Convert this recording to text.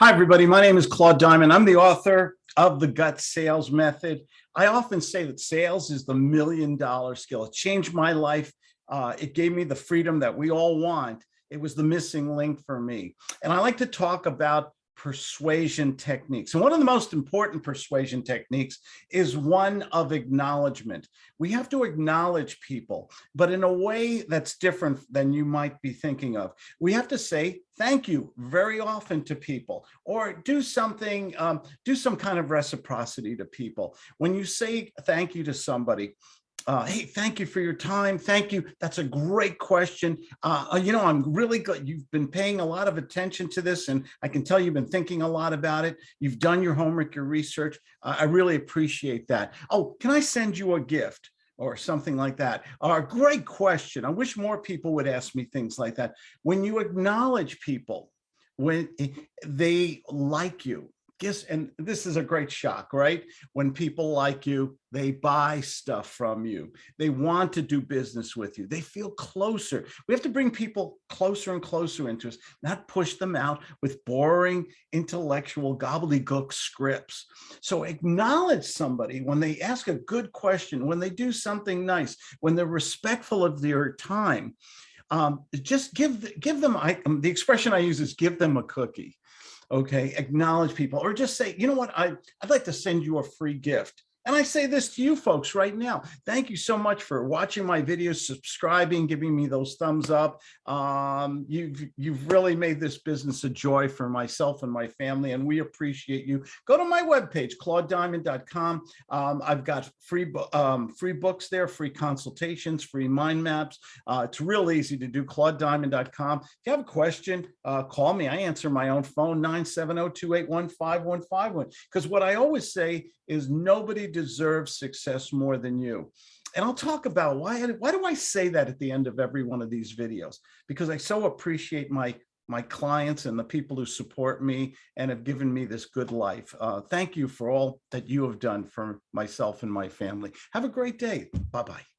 Hi, everybody. My name is Claude Diamond. I'm the author of The Gut Sales Method. I often say that sales is the million dollar skill. It changed my life. Uh, it gave me the freedom that we all want. It was the missing link for me. And I like to talk about persuasion techniques. And one of the most important persuasion techniques is one of acknowledgement. We have to acknowledge people, but in a way that's different than you might be thinking of. We have to say thank you very often to people or do something, um, do some kind of reciprocity to people. When you say thank you to somebody, uh, hey, thank you for your time. Thank you. That's a great question. Uh, uh, you know, I'm really good. You've been paying a lot of attention to this, and I can tell you've been thinking a lot about it. You've done your homework, your research. Uh, I really appreciate that. Oh, can I send you a gift? or something like that? Uh, great question. I wish more people would ask me things like that. When you acknowledge people, when eh, they like you, guess, and this is a great shock, right? When people like you, they buy stuff from you. They want to do business with you. They feel closer. We have to bring people closer and closer into us, not push them out with boring intellectual gobbledygook scripts. So acknowledge somebody when they ask a good question, when they do something nice, when they're respectful of their time. Um, just give give them I, um, the expression I use is give them a cookie okay acknowledge people or just say you know what? I, i'd like to send you a free gift and I say this to you folks right now. Thank you so much for watching my videos, subscribing, giving me those thumbs up. Um, you've, you've really made this business a joy for myself and my family, and we appreciate you. Go to my webpage, claudediamond.com. Um, I've got free, um, free books there, free consultations, free mind maps. Uh, it's real easy to do, claudediamond.com. If you have a question, uh, call me. I answer my own phone, 970-281-5151. Because what I always say is nobody deserves success more than you. And I'll talk about why, why do I say that at the end of every one of these videos? Because I so appreciate my my clients and the people who support me and have given me this good life. Uh, thank you for all that you have done for myself and my family. Have a great day. Bye-bye.